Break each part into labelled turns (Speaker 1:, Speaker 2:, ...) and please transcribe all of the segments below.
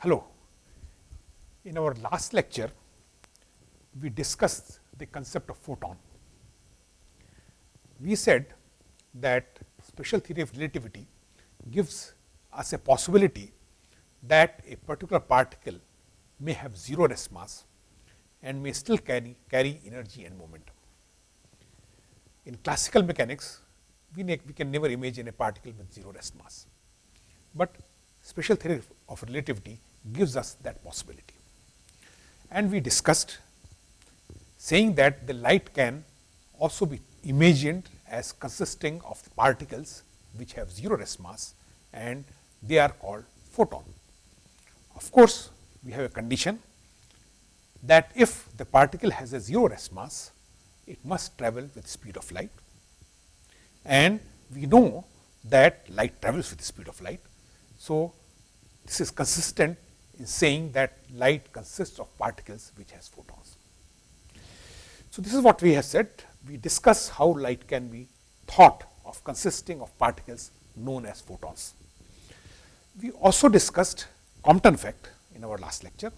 Speaker 1: Hello. In our last lecture, we discussed the concept of photon. We said that special theory of relativity gives us a possibility that a particular particle may have 0 rest mass and may still carry, carry energy and momentum. In classical mechanics, we, we can never imagine a particle with 0 rest mass, but special theory of relativity gives us that possibility. And we discussed saying that the light can also be imagined as consisting of particles which have 0 rest mass and they are called photon. Of course, we have a condition that if the particle has a 0 rest mass, it must travel with speed of light and we know that light travels with the speed of light. So, this is consistent in saying that light consists of particles which has photons. So, this is what we have said. We discuss how light can be thought of consisting of particles known as photons. We also discussed Compton effect in our last lecture,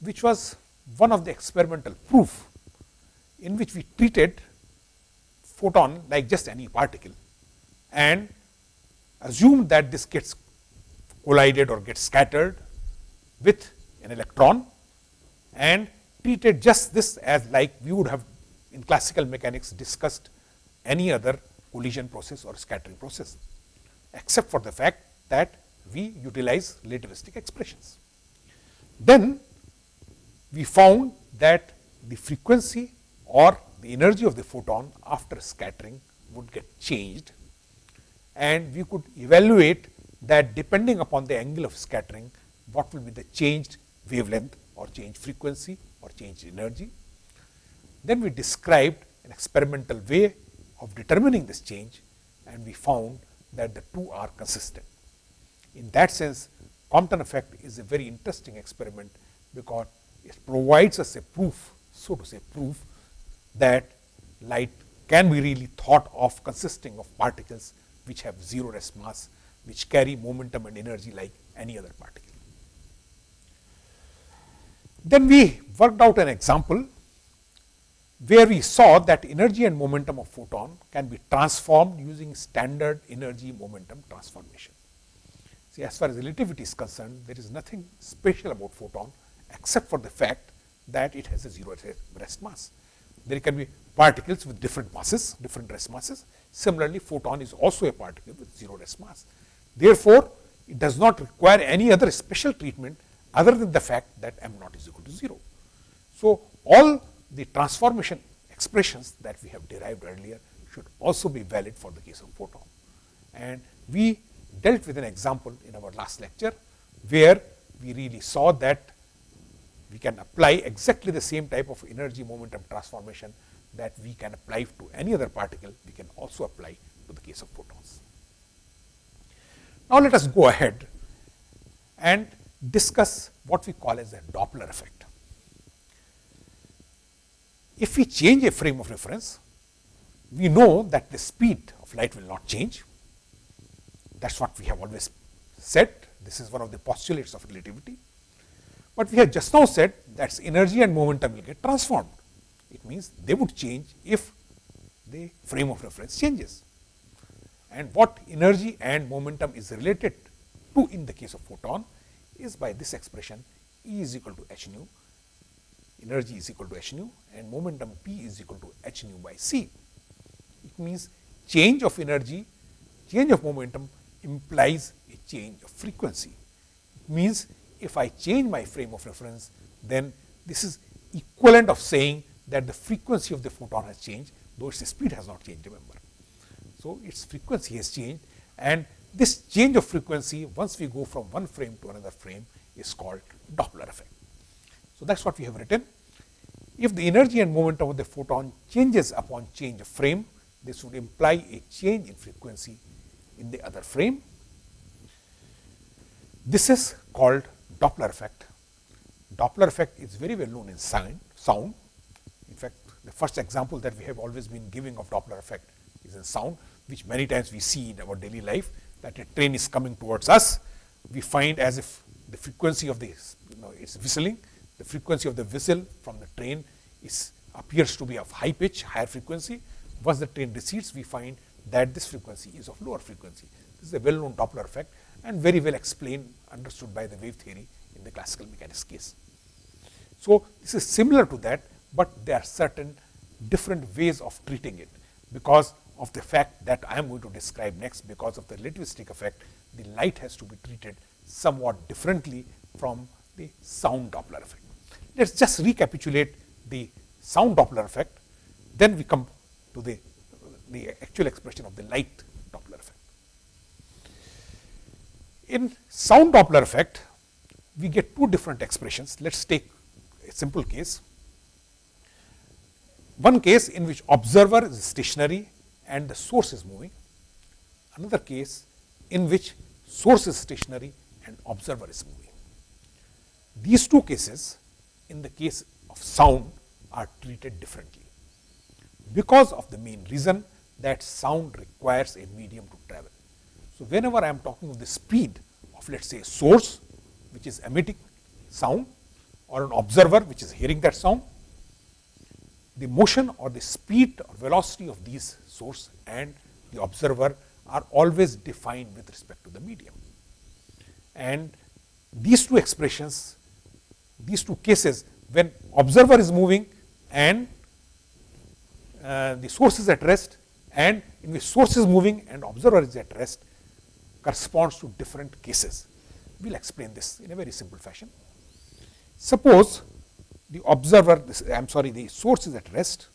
Speaker 1: which was one of the experimental proof in which we treated photon like just any particle and assumed that this gets collided or gets scattered with an electron and treated just this as like we would have in classical mechanics discussed any other collision process or scattering process, except for the fact that we utilize relativistic expressions. Then we found that the frequency or the energy of the photon after scattering would get changed and we could evaluate that depending upon the angle of scattering what will be the changed wavelength or changed frequency or changed energy. Then we described an experimental way of determining this change and we found that the two are consistent. In that sense, Compton effect is a very interesting experiment because it provides us a proof, so to say proof that light can be really thought of consisting of particles which have zero rest mass, which carry momentum and energy like any other particle. Then we worked out an example where we saw that energy and momentum of photon can be transformed using standard energy momentum transformation. See, as far as relativity is concerned, there is nothing special about photon except for the fact that it has a zero rest mass. There can be particles with different masses, different rest masses. Similarly, photon is also a particle with zero rest mass. Therefore, it does not require any other special treatment other than the fact that m naught is equal to 0. So, all the transformation expressions that we have derived earlier should also be valid for the case of photon. And we dealt with an example in our last lecture, where we really saw that we can apply exactly the same type of energy momentum transformation that we can apply to any other particle, we can also apply to the case of photons. Now, let us go ahead and discuss what we call as a Doppler effect. If we change a frame of reference, we know that the speed of light will not change. That is what we have always said. This is one of the postulates of relativity. But we have just now said that energy and momentum will get transformed. It means they would change if the frame of reference changes. And what energy and momentum is related to in the case of photon is by this expression E is equal to h nu, energy is equal to h nu and momentum p is equal to h nu by c. It means change of energy, change of momentum implies a change of frequency. It means if I change my frame of reference, then this is equivalent of saying that the frequency of the photon has changed, though its speed has not changed, remember. So, its frequency has changed and this change of frequency, once we go from one frame to another frame, is called Doppler effect. So, that is what we have written. If the energy and momentum of the photon changes upon change of frame, this would imply a change in frequency in the other frame. This is called Doppler effect. Doppler effect is very well known in sound. sound. In fact, the first example that we have always been giving of Doppler effect is in sound, which many times we see in our daily life that a train is coming towards us. We find as if the frequency of the, you know, it's whistling, the frequency of the whistle from the train is appears to be of high pitch, higher frequency. Once the train recedes, we find that this frequency is of lower frequency. This is a well-known Doppler effect and very well explained, understood by the wave theory in the classical mechanics case. So, this is similar to that, but there are certain different ways of treating it because of the fact that I am going to describe next because of the relativistic effect, the light has to be treated somewhat differently from the sound Doppler effect. Let us just recapitulate the sound Doppler effect, then we come to the, the actual expression of the light Doppler effect. In sound Doppler effect, we get two different expressions. Let us take a simple case. One case in which observer is stationary and the source is moving. Another case in which source is stationary and observer is moving. These two cases in the case of sound are treated differently because of the main reason that sound requires a medium to travel. So, whenever I am talking of the speed of let us say source which is emitting sound or an observer which is hearing that sound, the motion or the speed or velocity of these source and the observer are always defined with respect to the medium. And these two expressions, these two cases when observer is moving and uh, the source is at rest and in which source is moving and observer is at rest corresponds to different cases. We will explain this in a very simple fashion. Suppose the observer, I am sorry, the source is at rest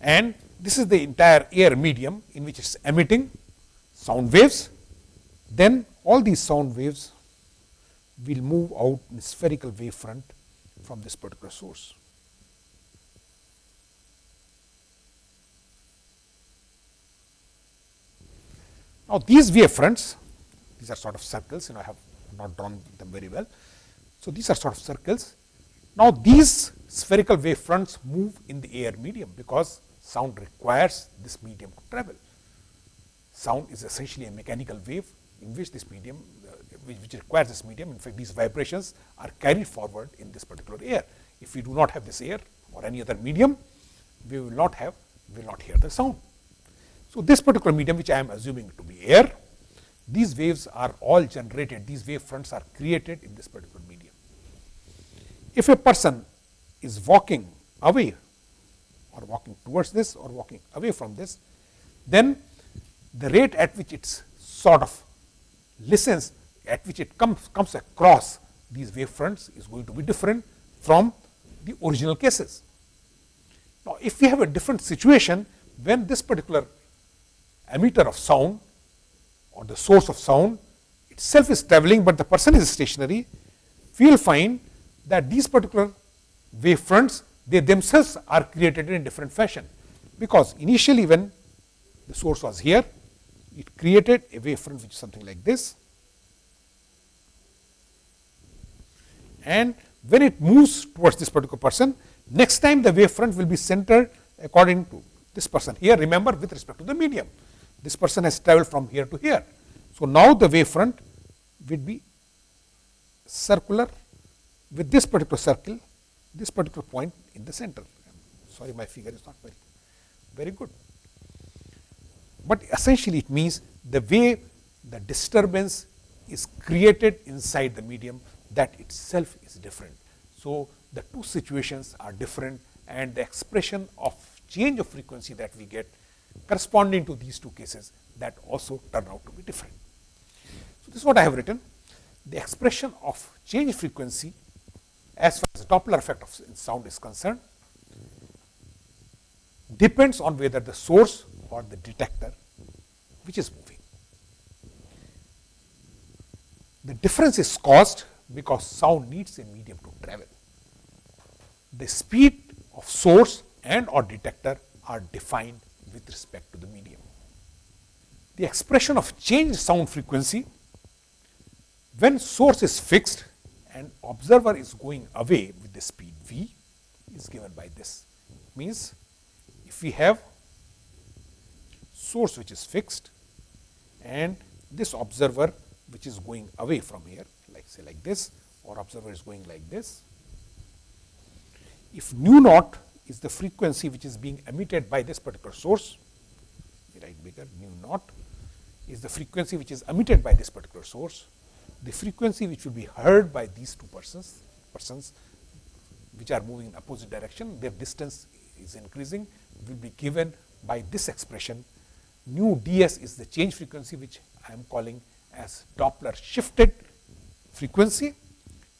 Speaker 1: and this is the entire air medium in which it is emitting sound waves, then all these sound waves will move out in spherical wave front from this particular source. Now, these wave fronts, these are sort of circles, you know, I have not drawn them very well. So, these are sort of circles. Now, these spherical wave fronts move in the air medium because sound requires this medium to travel. Sound is essentially a mechanical wave in which this medium, uh, which, requires this medium. In fact, these vibrations are carried forward in this particular air. If we do not have this air or any other medium, we will not have, we will not hear the sound. So, this particular medium which I am assuming to be air, these waves are all generated, these wave fronts are created in this particular. If a person is walking away or walking towards this or walking away from this, then the rate at which it sort of listens, at which it comes, comes across these wave fronts is going to be different from the original cases. Now, if we have a different situation when this particular emitter of sound or the source of sound itself is traveling, but the person is stationary, we will find that these particular wave fronts they themselves are created in a different fashion. Because initially when the source was here, it created a wave front which is something like this. And when it moves towards this particular person, next time the wave front will be centered according to this person. Here remember with respect to the medium, this person has traveled from here to here. So, now the wave front will be circular with this particular circle this particular point in the center. Sorry, my figure is not very, very good. But essentially it means the way the disturbance is created inside the medium that itself is different. So, the two situations are different and the expression of change of frequency that we get corresponding to these two cases that also turn out to be different. So, this is what I have written. The expression of change frequency as far as the Doppler effect of sound is concerned depends on whether the source or the detector which is moving. The difference is caused because sound needs a medium to travel. The speed of source and or detector are defined with respect to the medium. The expression of change sound frequency when source is fixed and observer is going away with the speed v is given by this. Means if we have source which is fixed and this observer which is going away from here like say like this or observer is going like this. If nu naught is the frequency which is being emitted by this particular source, write bigger nu naught is the frequency which is emitted by this particular source, the frequency which will be heard by these two persons, persons which are moving in opposite direction, their distance is increasing will be given by this expression. Nu ds is the change frequency which I am calling as Doppler shifted frequency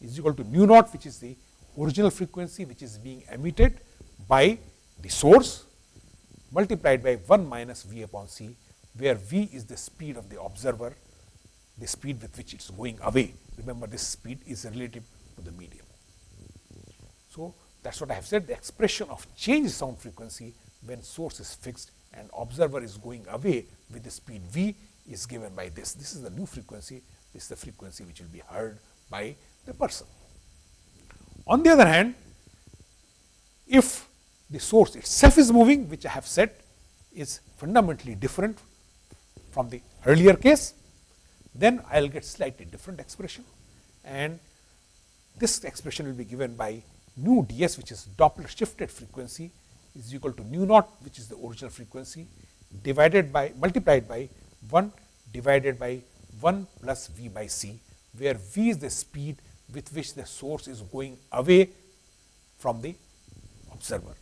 Speaker 1: is equal to nu naught which is the original frequency which is being emitted by the source multiplied by 1 minus v upon c where v is the speed of the observer the speed with which it is going away. Remember this speed is relative to the medium. So, that is what I have said the expression of change sound frequency when source is fixed and observer is going away with the speed v is given by this. This is the new frequency, this is the frequency which will be heard by the person. On the other hand, if the source itself is moving, which I have said is fundamentally different from the earlier case, then I will get slightly different expression and this expression will be given by nu ds which is Doppler shifted frequency is equal to nu naught which is the original frequency divided by multiplied by 1 divided by 1 plus v by c where v is the speed with which the source is going away from the observer.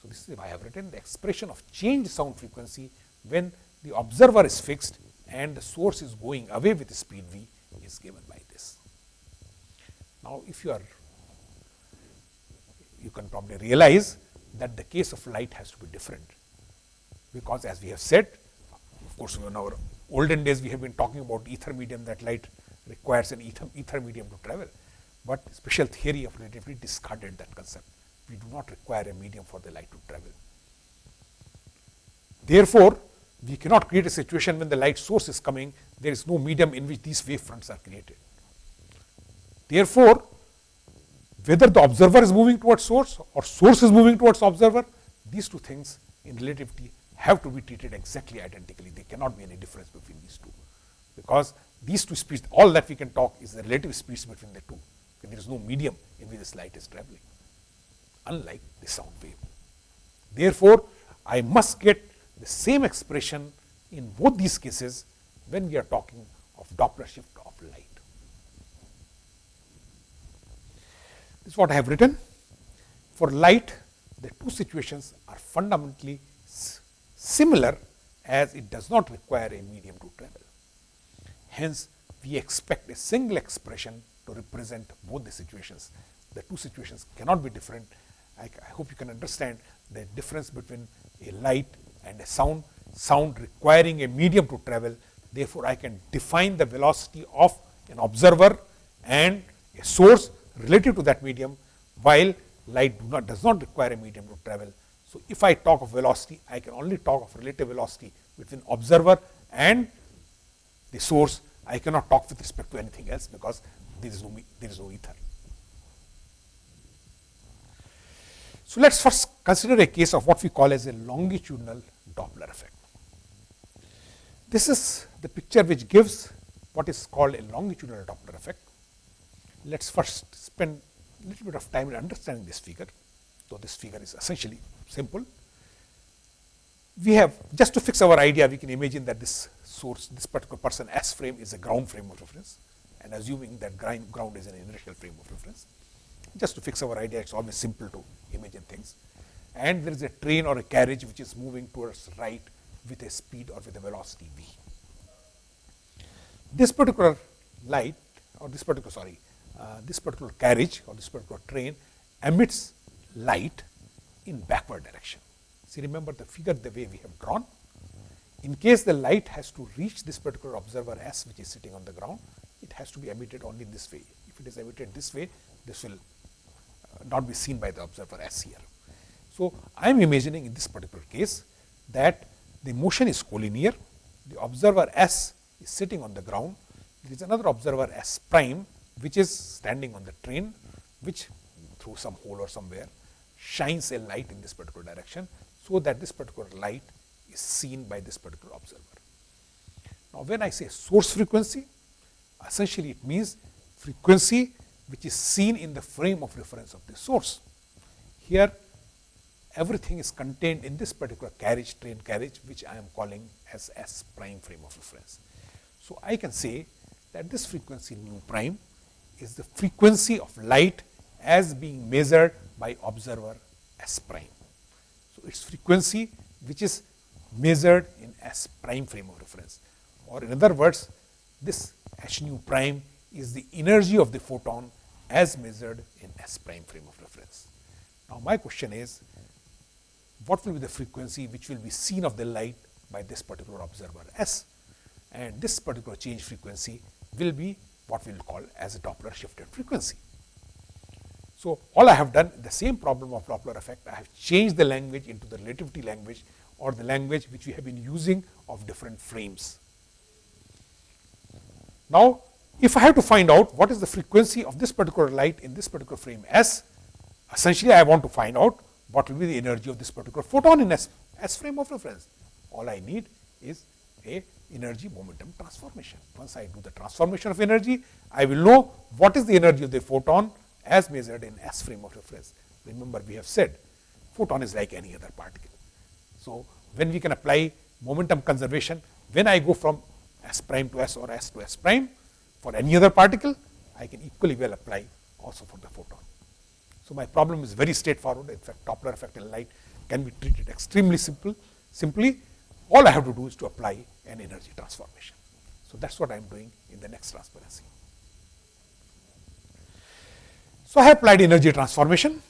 Speaker 1: So, this is I have written the expression of change sound frequency when the observer is fixed and the source is going away with speed v is given by this. Now, if you are you can probably realize that the case of light has to be different, because as we have said of course, in our olden days we have been talking about ether medium that light requires an ether, ether medium to travel, but special theory of relativity discarded that concept. We do not require a medium for the light to travel. Therefore, we cannot create a situation when the light source is coming, there is no medium in which these wave fronts are created. Therefore, whether the observer is moving towards source or source is moving towards observer, these two things in relativity have to be treated exactly identically. There cannot be any difference between these two, because these two speeds, all that we can talk is the relative speeds between the two. There is no medium in which this light is traveling, unlike the sound wave. Therefore, I must get the same expression in both these cases when we are talking of Doppler shift of light. This is what I have written. For light, the two situations are fundamentally similar as it does not require a medium to travel. Hence, we expect a single expression to represent both the situations. The two situations cannot be different. I, I hope you can understand the difference between a light and a sound, sound requiring a medium to travel. Therefore, I can define the velocity of an observer and a source relative to that medium, while light do not, does not require a medium to travel. So, if I talk of velocity, I can only talk of relative velocity between observer and the source. I cannot talk with respect to anything else because there is no, there is no ether. So, let us first consider a case of what we call as a longitudinal Doppler effect. This is the picture which gives what is called a longitudinal Doppler effect. Let us first spend a little bit of time in understanding this figure, though this figure is essentially simple. We have just to fix our idea, we can imagine that this source, this particular person S frame is a ground frame of reference and assuming that ground is an inertial frame of reference. Just to fix our idea, it is always simple to imagine things. And there is a train or a carriage which is moving towards right with a speed or with a velocity v. This particular light or this particular sorry, uh, this particular carriage or this particular train emits light in backward direction. See remember the figure the way we have drawn. In case the light has to reach this particular observer S which is sitting on the ground, it has to be emitted only this way. If it is emitted this way, this will uh, not be seen by the observer S here. So, I am imagining in this particular case that the motion is collinear, the observer S is sitting on the ground, there is another observer S prime which is standing on the train which through some hole or somewhere shines a light in this particular direction, so that this particular light is seen by this particular observer. Now, when I say source frequency, essentially it means frequency which is seen in the frame of reference of the source. Here everything is contained in this particular carriage train carriage which I am calling as S prime frame of reference. So, I can say that this frequency nu prime is the frequency of light as being measured by observer S prime. So, its frequency which is measured in S prime frame of reference or in other words this h nu prime is the energy of the photon as measured in S prime frame of reference. Now, my question is what will be the frequency which will be seen of the light by this particular observer S and this particular change frequency will be what we will call as a Doppler shifted frequency. So, all I have done the same problem of Doppler effect, I have changed the language into the relativity language or the language which we have been using of different frames. Now, if I have to find out what is the frequency of this particular light in this particular frame S, essentially I want to find out what will be the energy of this particular photon in S, S frame of reference. All I need is a energy momentum transformation. Once I do the transformation of energy, I will know what is the energy of the photon as measured in S frame of reference. Remember we have said photon is like any other particle. So, when we can apply momentum conservation, when I go from S prime to S or S to S prime for any other particle, I can equally well apply also for the photon. So, my problem is very straightforward. In fact, Doppler effect in light can be treated extremely simple. Simply, all I have to do is to apply an energy transformation. So, that is what I am doing in the next transparency. So, I have applied energy transformation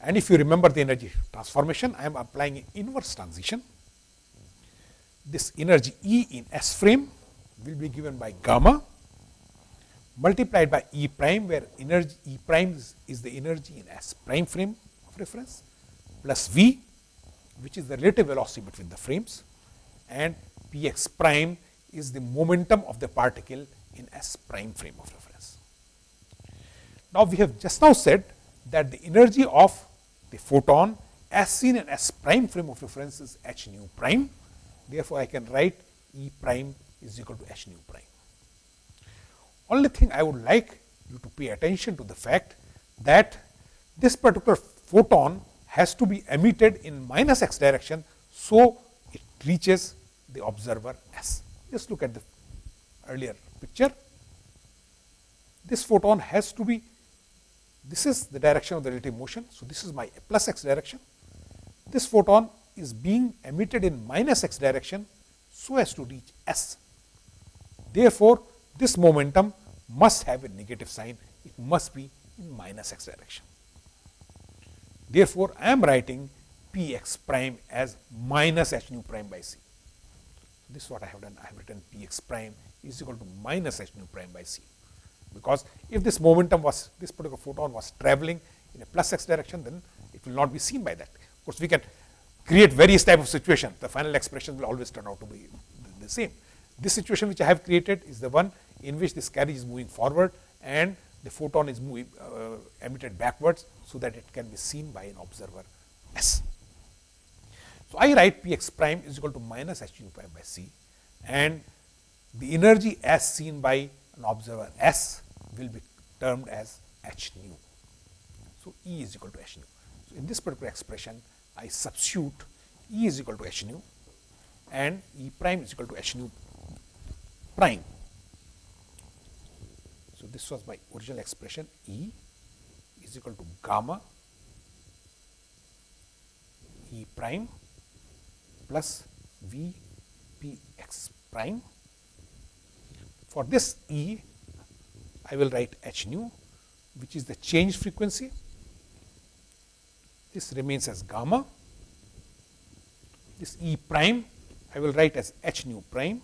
Speaker 1: and if you remember the energy transformation, I am applying inverse transition. This energy E in S frame will be given by gamma multiplied by E prime where energy E prime is, is the energy in S prime frame of reference plus V which is the relative velocity between the frames and p x prime is the momentum of the particle in S prime frame of reference. Now, we have just now said that the energy of the photon as seen in S prime frame of reference is h nu prime. Therefore, I can write E prime is equal to h nu prime. Only thing I would like you to pay attention to the fact that this particular photon has to be emitted in minus x direction. So, it reaches the observer S. Just look at the earlier picture. This photon has to be, this is the direction of the relative motion. So, this is my plus x direction. This photon is being emitted in minus x direction so as to reach S. Therefore, this momentum must have a negative sign, it must be in minus x direction. Therefore, I am writing p x prime as minus h nu prime by c. This is what I have done. I have written p x prime is equal to minus h nu prime by c. Because if this momentum was, this particular photon was traveling in a plus x direction, then it will not be seen by that. Of course, we can create various type of situation. The final expression will always turn out to be the same. This situation which I have created is the one in which this carriage is moving forward and the photon is moving, uh, emitted backwards, so that it can be seen by an observer S. So, I write P x prime is equal to minus h nu prime by c and the energy as seen by an observer S will be termed as h nu. So, E is equal to h nu. So, in this particular expression I substitute E is equal to h nu and E prime is equal to h nu prime. So, this was my original expression E is equal to gamma E prime plus V P x prime. For this E, I will write h nu which is the change frequency. This remains as gamma. This E prime I will write as h nu prime.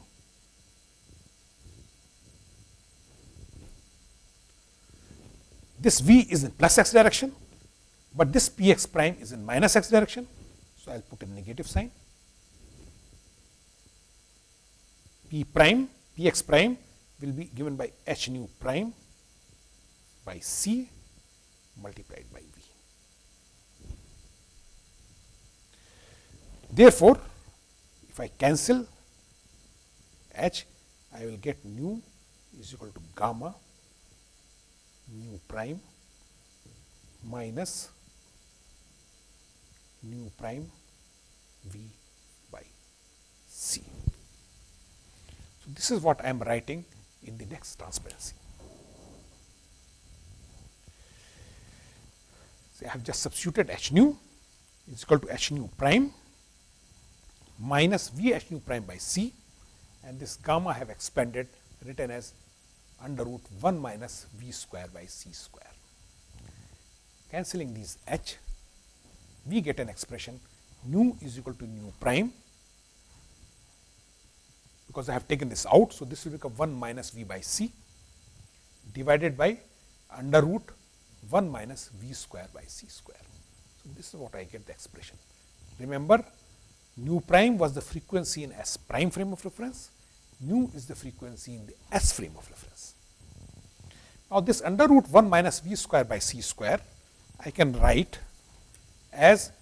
Speaker 1: This V is in plus x direction, but this P x prime is in minus x direction. So, I will put a negative sign. P prime, P x prime will be given by h nu prime by c multiplied by v. Therefore, if I cancel h, I will get nu is equal to gamma nu prime minus nu prime v by c. So, this is what I am writing in the next transparency. So, I have just substituted h nu is equal to h nu prime minus v h nu prime by c and this gamma I have expanded written as under root 1 minus v square by c square. Cancelling these h, we get an expression nu is equal to nu prime because I have taken this out. So, this will become 1 minus v by c divided by under root 1 minus v square by c square. So, this is what I get the expression. Remember nu prime was the frequency in S prime frame of reference, nu is the frequency in the S frame of reference. Now, this under root 1 minus v square by c square I can write as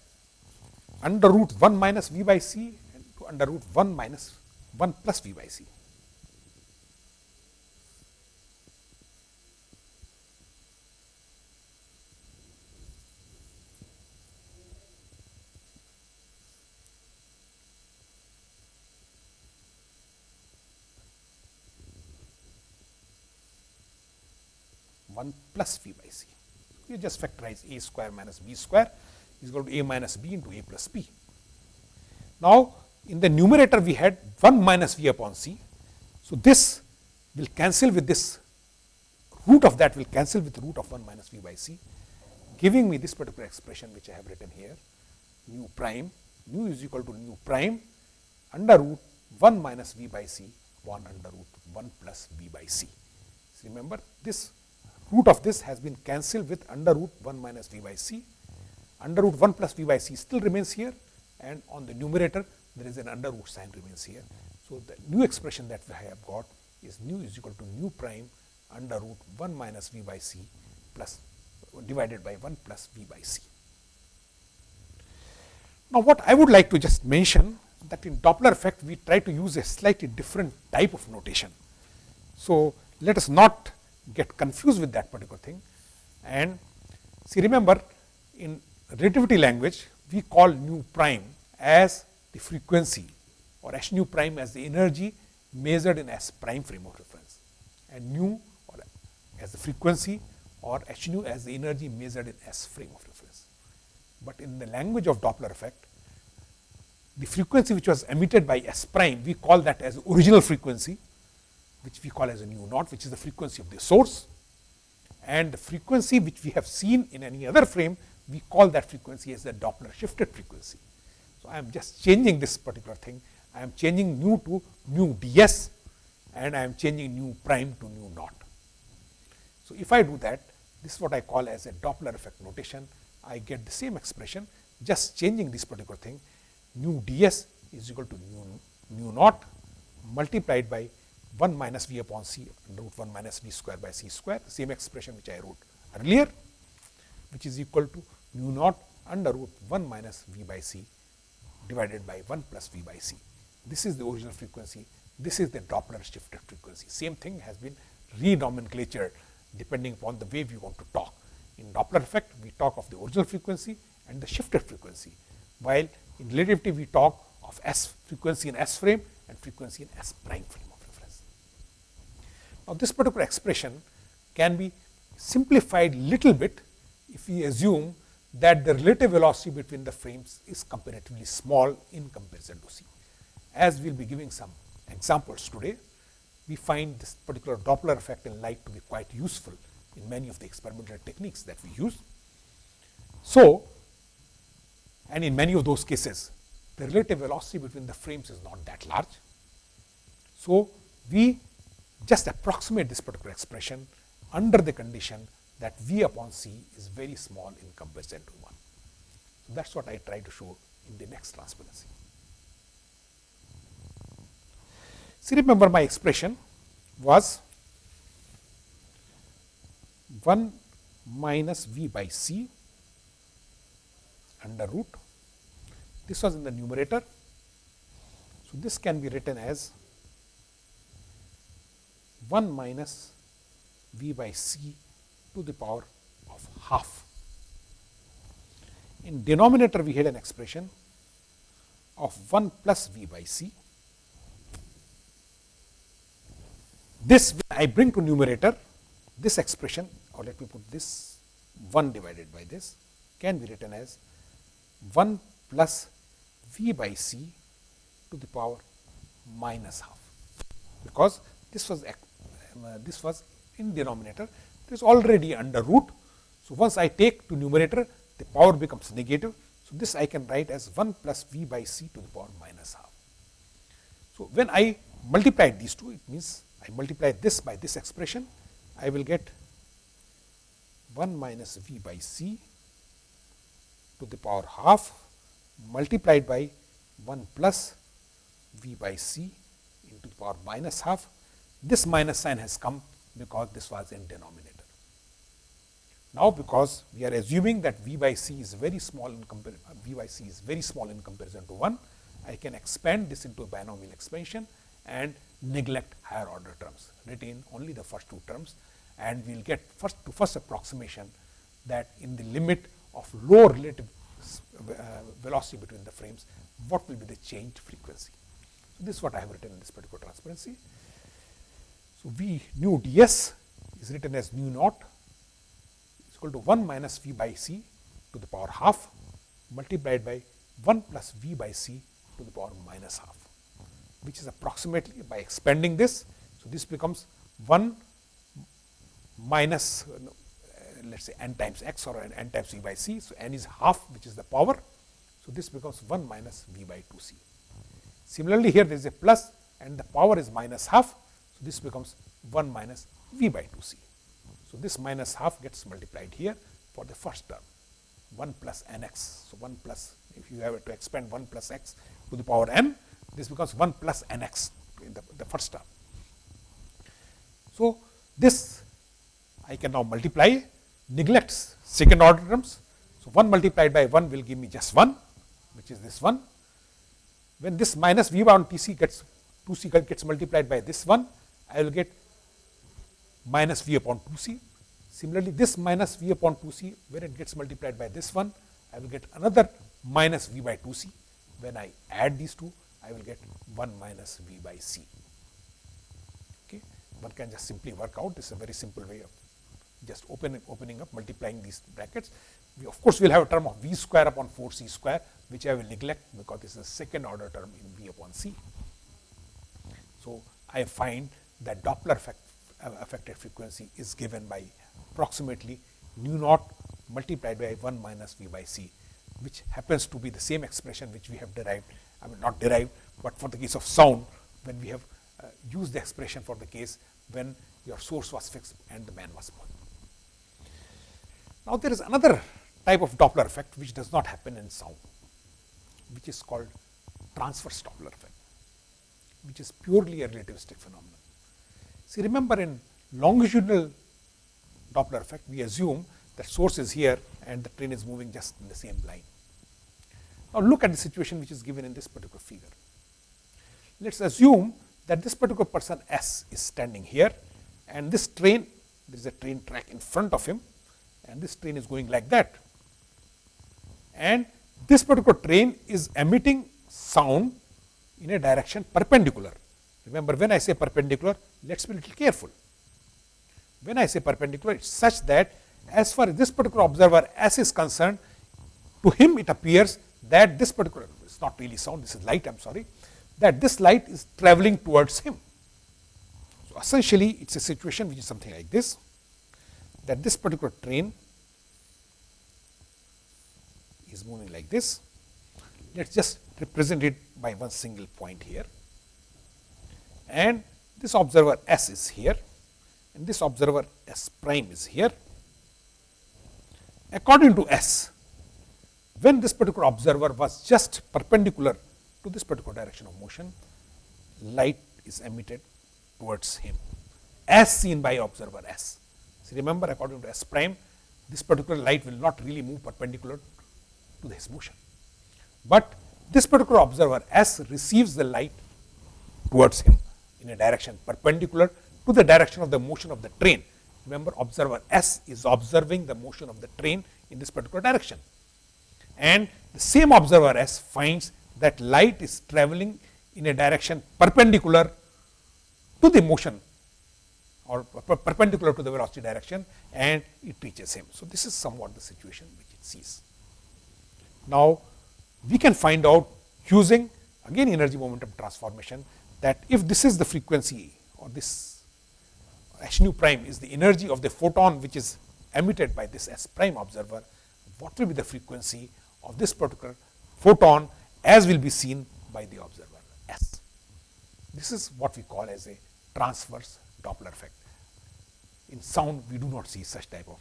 Speaker 1: under root 1 minus v by c to under root 1 minus 1 plus v by c. One plus v by c. You just factorize a square minus b square is equal to a minus b into a plus b. Now, in the numerator we had 1 minus v upon c. So, this will cancel with this root of that will cancel with root of 1 minus v by c giving me this particular expression which I have written here nu prime nu is equal to nu prime under root 1 minus v by c upon under root 1 plus v by c. So, remember this root of this has been cancelled with under root 1 minus v by c under root 1 plus v by c still remains here and on the numerator there is an under root sign remains here. So, the new expression that I have got is nu is equal to nu prime under root 1 minus v by c plus divided by 1 plus v by c. Now, what I would like to just mention that in Doppler effect we try to use a slightly different type of notation. So, let us not get confused with that particular thing. And see remember in relativity language we call nu prime as the frequency or h nu prime as the energy measured in S prime frame of reference. And nu or as the frequency or h nu as the energy measured in S frame of reference. But in the language of Doppler effect, the frequency which was emitted by S prime, we call that as original frequency, which we call as a nu naught, which is the frequency of the source. And the frequency which we have seen in any other frame, we call that frequency as the Doppler shifted frequency. So, I am just changing this particular thing. I am changing nu to nu ds and I am changing nu prime to nu naught. So, if I do that, this is what I call as a Doppler effect notation. I get the same expression, just changing this particular thing. Nu ds is equal to nu, nu naught multiplied by 1 minus v upon c root 1 minus v square by c square, the same expression which I wrote earlier, which is equal to nu naught under root 1 minus v by c divided by 1 plus v by c. This is the original frequency. This is the Doppler shifted frequency. Same thing has been renomenclatured depending upon the way we want to talk. In Doppler effect, we talk of the original frequency and the shifted frequency, while in relativity we talk of S frequency in S frame and frequency in S prime frame. Now, this particular expression can be simplified little bit if we assume that the relative velocity between the frames is comparatively small in comparison to c. As we will be giving some examples today, we find this particular Doppler effect in light to be quite useful in many of the experimental techniques that we use. So, and in many of those cases, the relative velocity between the frames is not that large. So, we just approximate this particular expression under the condition that V upon C is very small in comparison to 1. So, that is what I try to show in the next transparency. See remember my expression was 1 minus V by C under root. This was in the numerator. So, this can be written as 1 minus v by c to the power of half. In denominator, we had an expression of 1 plus v by c. This I bring to numerator, this expression or let me put this 1 divided by this can be written as 1 plus v by c to the power minus half, because this was Uh, this was in denominator, it is already under root. So, once I take to numerator, the power becomes negative. So, this I can write as 1 plus v by c to the power minus half. So, when I multiply these two, it means I multiply this by this expression, I will get 1 minus v by c to the power half multiplied by 1 plus v by c into the power minus half. This minus sign has come because this was in denominator. Now, because we are assuming that v by c is very small in comparison, v by c is very small in comparison to 1, I can expand this into a binomial expansion and neglect higher order terms, retain only the first two terms and we will get first to first approximation that in the limit of low relative uh, velocity between the frames, what will be the change frequency. So, this is what I have written in this particular transparency. So, V nu ds is written as nu naught is equal to 1 minus V by C to the power half multiplied by 1 plus V by C to the power minus half, which is approximately by expanding this. So, this becomes 1 minus uh, let us say n times x or n times v by c. So, n is half which is the power. So, this becomes 1 minus v by 2 c. Similarly, here there is a plus and the power is minus half. This becomes 1 minus v by 2 c. So, this minus half gets multiplied here for the first term 1 plus n x. So, 1 plus if you have to expand 1 plus x to the power n, this becomes 1 plus n x in the, the first term. So, this I can now multiply neglects second order terms. So, 1 multiplied by 1 will give me just 1 which is this one. When this minus v 1 t c gets 2 c gets multiplied by this one, I will get minus v upon 2 c. Similarly, this minus v upon 2 c when it gets multiplied by this one, I will get another minus v by 2 c. When I add these two, I will get 1 minus v by c. Okay. One can just simply work out, this is a very simple way of just open, opening up, multiplying these brackets. We of course, we will have a term of v square upon 4 c square, which I will neglect because this is a second order term in v upon c. So, I find that Doppler effect, uh, affected frequency is given by approximately nu naught multiplied by 1 minus v by c, which happens to be the same expression which we have derived, I mean not derived, but for the case of sound when we have uh, used the expression for the case when your source was fixed and the man was born. Now, there is another type of Doppler effect which does not happen in sound, which is called transverse Doppler effect, which is purely a relativistic phenomenon. See, remember in longitudinal Doppler effect, we assume that source is here and the train is moving just in the same line. Now, look at the situation which is given in this particular figure. Let us assume that this particular person S is standing here and this train, there is a train track in front of him and this train is going like that. And this particular train is emitting sound in a direction perpendicular. Remember when I say perpendicular, let us be a little careful. When I say perpendicular, it is such that as far as this particular observer S is concerned, to him it appears that this particular, it is not really sound, this is light, I am sorry, that this light is travelling towards him. So, essentially it is a situation which is something like this that this particular train is moving like this. Let us just represent it by one single point here and this observer S is here and this observer S prime is here. According to S, when this particular observer was just perpendicular to this particular direction of motion, light is emitted towards him as seen by observer S. Remember according to S prime, this particular light will not really move perpendicular to his motion. But this particular observer S receives the light towards him in a direction perpendicular to the direction of the motion of the train. Remember observer S is observing the motion of the train in this particular direction. And the same observer S finds that light is traveling in a direction perpendicular to the motion or perpendicular to the velocity direction and it reaches him. So, this is somewhat the situation which it sees. Now, we can find out using again energy momentum transformation that if this is the frequency or this h nu prime is the energy of the photon which is emitted by this s prime observer, what will be the frequency of this particular photon as will be seen by the observer s. This is what we call as a transverse Doppler effect. In sound, we do not see such type of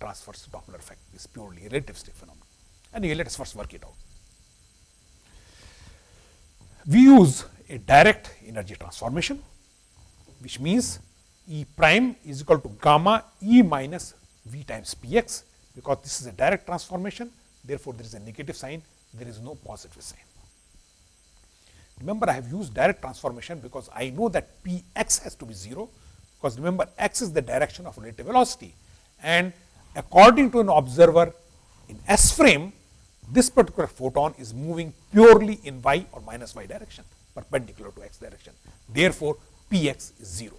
Speaker 1: transverse Doppler effect. It's purely a relativistic phenomenon. Anyway, let us first work it out. We use a direct energy transformation, which means E prime is equal to gamma E minus V times Px, because this is a direct transformation. Therefore, there is a negative sign, there is no positive sign. Remember, I have used direct transformation because I know that Px has to be 0, because remember x is the direction of relative velocity. And according to an observer in S frame, this particular photon is moving purely in y or minus y direction, perpendicular to x direction. Therefore, Px is 0.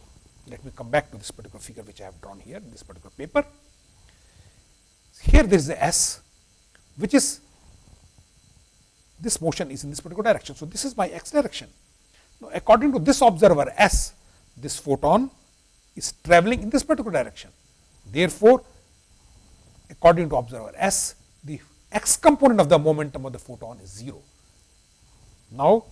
Speaker 1: Let me come back to this particular figure which I have drawn here in this particular paper. Here there is a S, which is this motion is in this particular direction. So, this is my x direction. Now, according to this observer S, this photon is traveling in this particular direction. Therefore, according to observer S, the x component of the momentum of the photon is 0. Now,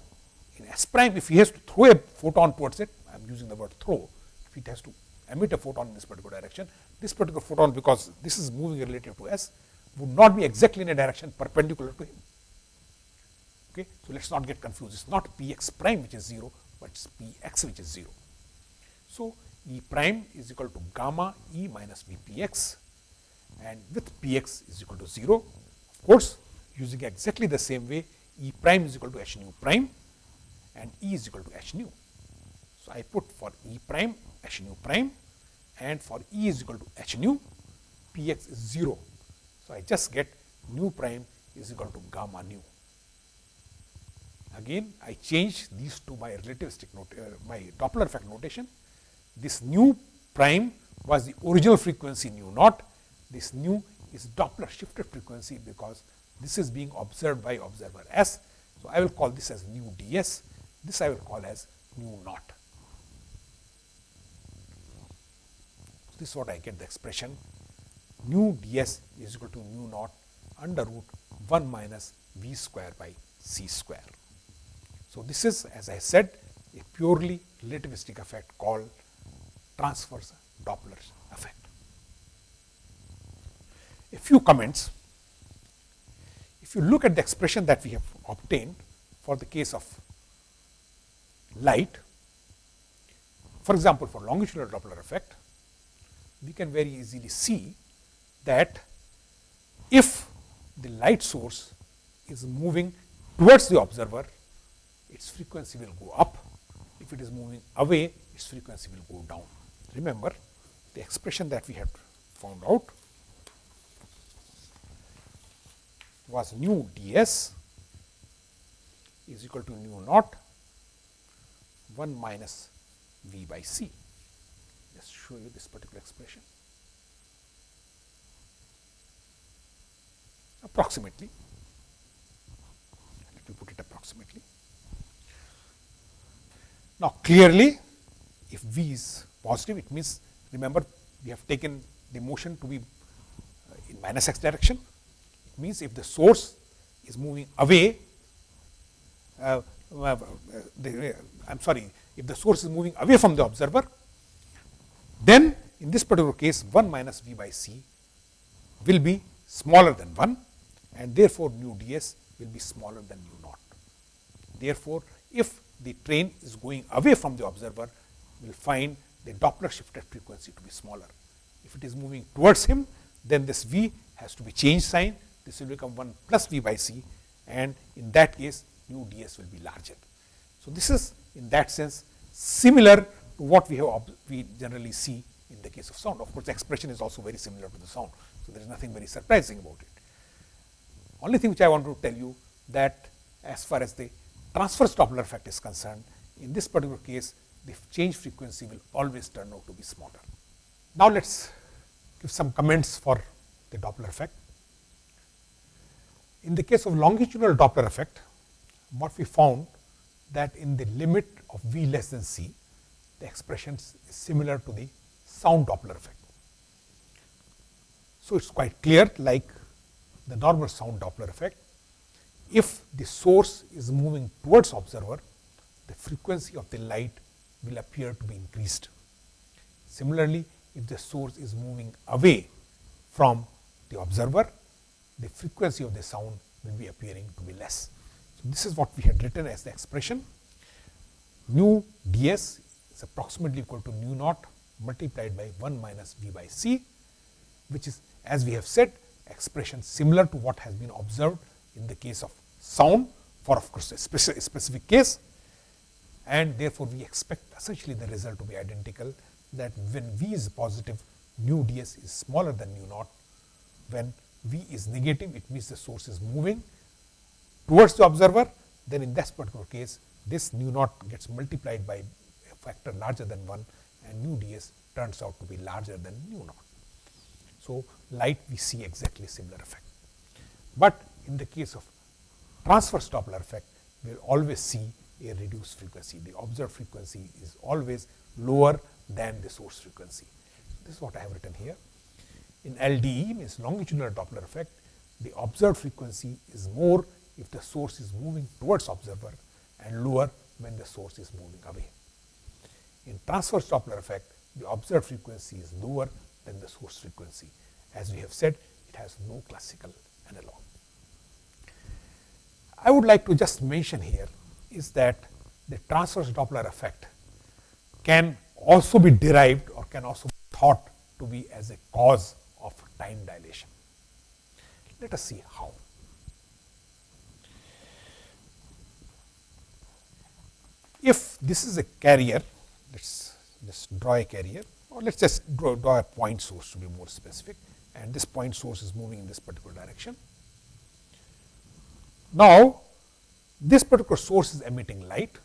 Speaker 1: in S prime, if he has to throw a photon towards it, I am using the word throw, if it has to emit a photon in this particular direction, this particular photon, because this is moving relative to S, would not be exactly in a direction perpendicular to him. Okay. So, let us not get confused. It is not Px prime which is 0, but it is Px which is 0. So, E prime is equal to gamma E minus Vpx and with Px is equal to 0. Of course, using exactly the same way E prime is equal to h nu prime and E is equal to h nu. So, I put for E prime h nu prime and for E is equal to h nu Px is 0. So, I just get nu prime is equal to gamma nu. Again, I change these to my relativistic note, uh, my Doppler effect notation. This nu prime was the original frequency nu naught. This nu is Doppler shifted frequency because this is being observed by observer S. So, I will call this as nu ds. This I will call as nu naught. This is what I get the expression nu ds is equal to nu naught under root 1 minus v square by c square. So, this is as I said a purely relativistic effect called transverse Doppler effect. A few comments. If you look at the expression that we have obtained for the case of light, for example, for longitudinal Doppler effect, we can very easily see that if the light source is moving towards the observer its frequency will go up. If it is moving away, its frequency will go down. Remember the expression that we had found out was nu ds is equal to nu naught 1 minus v by c. Just show you this particular expression. Approximately, let me put it approximately. Now, clearly if V is positive, it means remember we have taken the motion to be uh, in minus x direction. It means if the source is moving away, uh, uh, I am sorry, if the source is moving away from the observer, then in this particular case 1 minus V by C will be smaller than 1 and therefore, nu ds will be smaller than nu naught. Therefore, if the train is going away from the observer, we will find the Doppler shifted frequency to be smaller. If it is moving towards him, then this V has to be changed sign. This will become 1 plus V by C and in that case nu ds will be larger. So, this is in that sense similar to what we have we generally see in the case of sound. Of course, the expression is also very similar to the sound. So, there is nothing very surprising about it. Only thing which I want to tell you that as far as the transverse Doppler effect is concerned, in this particular case, the change frequency will always turn out to be smaller. Now, let us give some comments for the Doppler effect. In the case of longitudinal Doppler effect, what we found that in the limit of V less than C, the expression is similar to the sound Doppler effect. So, it is quite clear like the normal sound Doppler effect. If the source is moving towards observer, the frequency of the light will appear to be increased. Similarly, if the source is moving away from the observer, the frequency of the sound will be appearing to be less. So, this is what we had written as the expression. Nu ds is approximately equal to nu naught multiplied by 1 minus v by c, which is as we have said expression similar to what has been observed in the case of sound for of course, a specific, case. And therefore, we expect essentially the result to be identical that when v is positive nu ds is smaller than nu naught. When v is negative it means the source is moving towards the observer then in this particular case this nu naught gets multiplied by a factor larger than 1 and nu ds turns out to be larger than nu naught. So, light we see exactly similar effect, but in the case of transverse Doppler effect we will always see a reduced frequency. The observed frequency is always lower than the source frequency. This is what I have written here. In LDE means longitudinal Doppler effect, the observed frequency is more if the source is moving towards observer and lower when the source is moving away. In transverse Doppler effect, the observed frequency is lower than the source frequency. As we have said, it has no classical analog. I would like to just mention here is that the transverse Doppler effect can also be derived or can also be thought to be as a cause of time dilation. Let us see how. If this is a carrier, let us just draw a carrier or let us just draw, draw a point source to be more specific and this point source is moving in this particular direction. Now, this particular source is emitting light.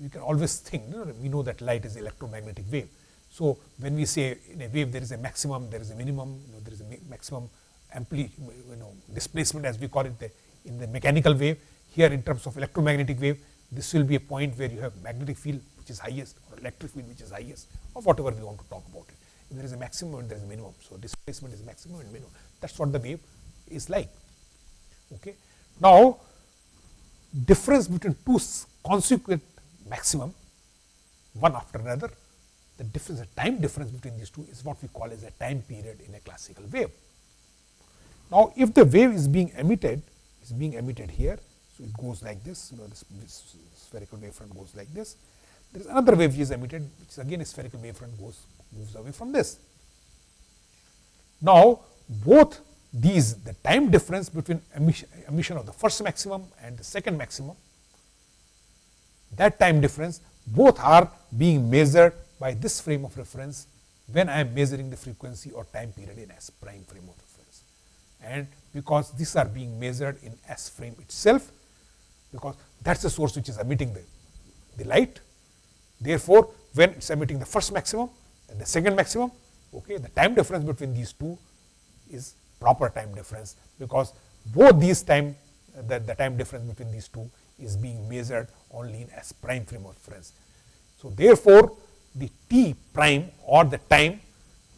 Speaker 1: You can always think, you know, we know that light is electromagnetic wave. So, when we say in a wave there is a maximum, there is a minimum, you know, there is a maximum amplitude, you know, displacement as we call it the, in the mechanical wave. Here in terms of electromagnetic wave, this will be a point where you have magnetic field which is highest or electric field which is highest or whatever we want to talk about it. If there is a maximum and there is a minimum. So, displacement is maximum and minimum. That is what the wave is like. Okay. Now, difference between two consequent maximum one after another, the difference, the time difference between these two is what we call as a time period in a classical wave. Now, if the wave is being emitted, is being emitted here, so it goes like this, you know, this, this spherical wavefront goes like this. There is another wave which is emitted, which is again a spherical wavefront goes moves away from this. Now, both these the time difference between emission, emission of the first maximum and the second maximum that time difference both are being measured by this frame of reference when I am measuring the frequency or time period in S prime frame of reference. And because these are being measured in S frame itself, because that is the source which is emitting the, the light. Therefore, when it is emitting the first maximum and the second maximum, okay, the time difference between these two is proper time difference, because both these time the, the time difference between these two is being measured only in S prime frame of reference. So, therefore, the t prime or the time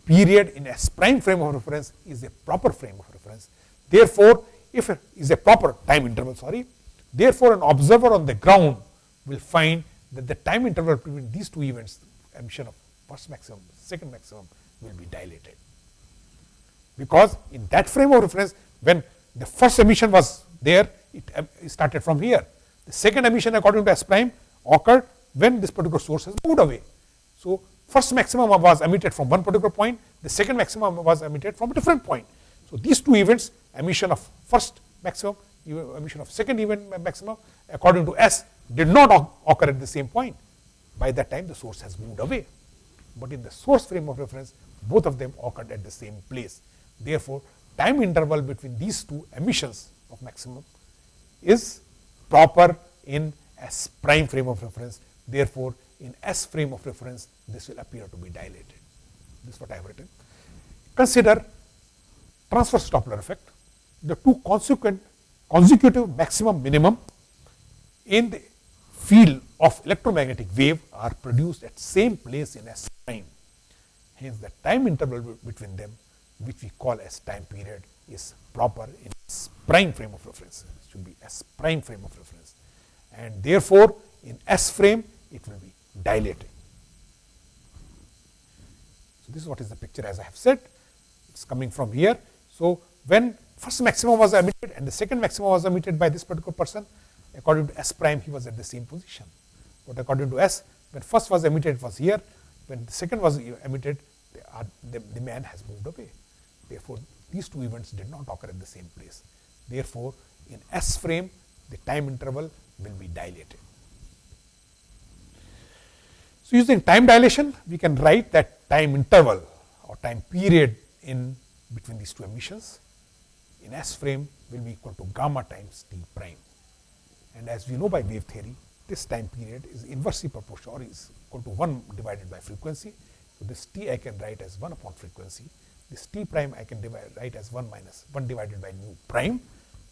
Speaker 1: period in S prime frame of reference is a proper frame of reference. Therefore, if it is a proper time interval, sorry, therefore, an observer on the ground will find that the time interval between these two events, emission of first maximum, second maximum will be dilated. Because in that frame of reference, when the first emission was there, um, it started from here. The second emission according to S prime occurred when this particular source has moved away. So, first maximum was emitted from one particular point, the second maximum was emitted from a different point. So, these two events emission of first maximum, emission of second event maximum according to S did not occur at the same point. by that time the source has moved away. But in the source frame of reference, both of them occurred at the same place. Therefore, time interval between these two emissions of maximum is proper in S prime frame of reference. Therefore, in S frame of reference, this will appear to be dilated. This is what I have written. Consider transverse Doppler effect. The two consequent consecutive maximum minimum in the field of electromagnetic wave are produced at same place in S prime. Hence, the time interval between them which we call as time period is proper in S prime frame of reference. It should be S prime frame of reference. And therefore, in S frame it will be dilating. So, this is what is the picture as I have said. It is coming from here. So, when first maximum was emitted and the second maximum was emitted by this particular person, according to S prime he was at the same position. But according to S, when first was emitted it was here, when the second was emitted, the, uh, the, the man has moved away. Therefore, these two events did not occur at the same place. Therefore, in S frame, the time interval will be dilated. So, using time dilation, we can write that time interval or time period in between these two emissions in S frame will be equal to gamma times t prime. And as we know by wave theory, this time period is inversely proportional or is equal to 1 divided by frequency. So, this t I can write as 1 upon frequency. This t prime I can divide, write as 1 minus 1 divided by nu prime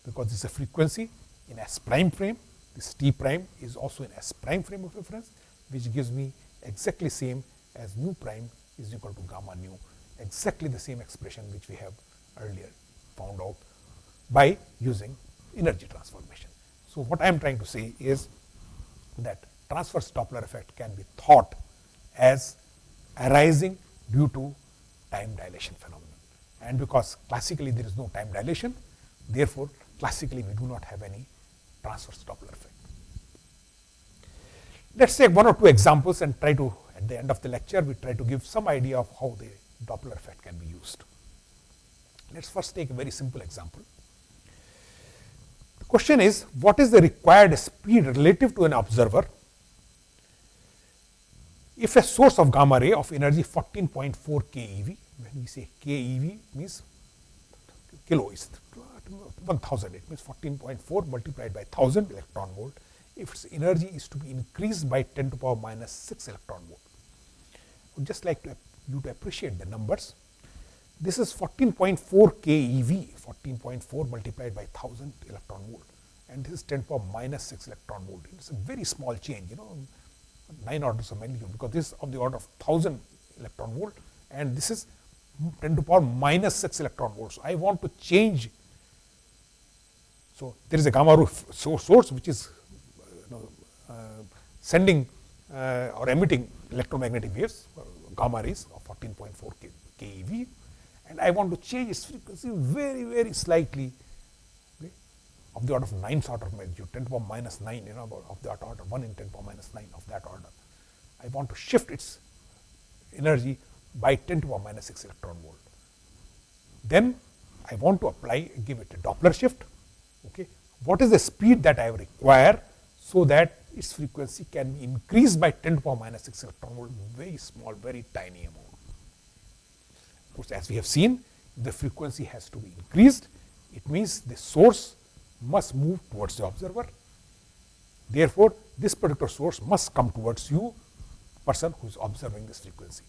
Speaker 1: because this is a frequency in S prime frame. This t prime is also in S prime frame of reference which gives me exactly same as nu prime is equal to gamma nu exactly the same expression which we have earlier found out by using energy transformation. So, what I am trying to say is that transverse Doppler effect can be thought as arising due to time dilation phenomenon. And because classically there is no time dilation, therefore, classically we do not have any transverse Doppler effect. Let us take one or two examples and try to at the end of the lecture we try to give some idea of how the Doppler effect can be used. Let us first take a very simple example. The question is what is the required speed relative to an observer if a source of gamma ray of energy 14.4 keV, when we say keV means kilo is 1000, it means 14.4 multiplied by 1000 electron volt, if its energy is to be increased by 10 to the power minus 6 electron volt. I would just like to you to appreciate the numbers. This is 14.4 keV, 14.4 multiplied by 1000 electron volt and this is 10 to power minus 6 electron volt. It is a very small change, you know, 9 orders of magnitude because this is of the order of 1000 electron volt and this is 10 to power minus 6 electron volts. So, I want to change. So, there is a gamma ray source which is you know, uh, sending uh, or emitting electromagnetic waves, uh, gamma rays of 14.4 keV and I want to change its frequency very, very slightly okay, of the order of 9 sort of magnitude, 10 to the power minus 9, you know, of that order, 1 in 10 to the power minus 9 of that order. I want to shift its energy by 10 to the power minus 6 electron volt. Then I want to apply, give it a Doppler shift. Okay. What is the speed that I require so that its frequency can be increased by 10 to the power minus 6 electron volt, very small, very tiny amount. Of course, as we have seen, the frequency has to be increased. It means the source must move towards the observer. Therefore, this particular source must come towards you, person who is observing this frequency.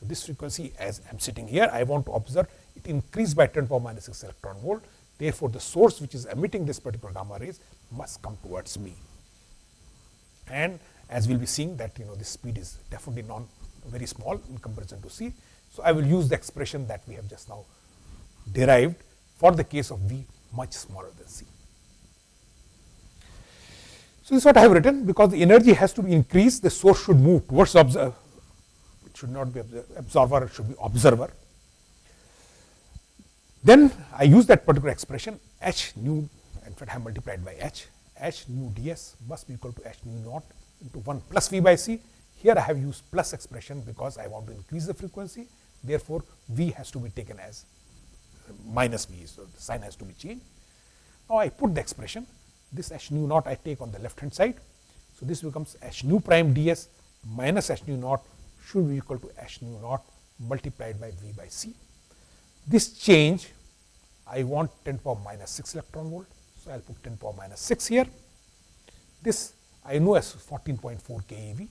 Speaker 1: So, this frequency as I am sitting here, I want to observe it increased by 10 power minus 6 electron volt. Therefore, the source which is emitting this particular gamma rays must come towards me. And as we will be seeing that you know this speed is definitely non very small in comparison to c. So, I will use the expression that we have just now derived for the case of V much smaller than C. So, this is what I have written because the energy has to be increased the source should move towards observer uh, it should not be absorber it should be observer. Then I use that particular expression h nu in fact I have multiplied by h h nu ds must be equal to h nu naught into 1 plus v by c here I have used plus expression because I want to increase the frequency. Therefore, V has to be taken as minus V. So, the sign has to be changed. Now, I put the expression this h nu naught I take on the left hand side. So, this becomes h nu prime ds minus h nu naught should be equal to h nu naught multiplied by V by C. This change I want 10 power minus 6 electron volt. So, I will put 10 power minus 6 here. This I know as 14.4 keV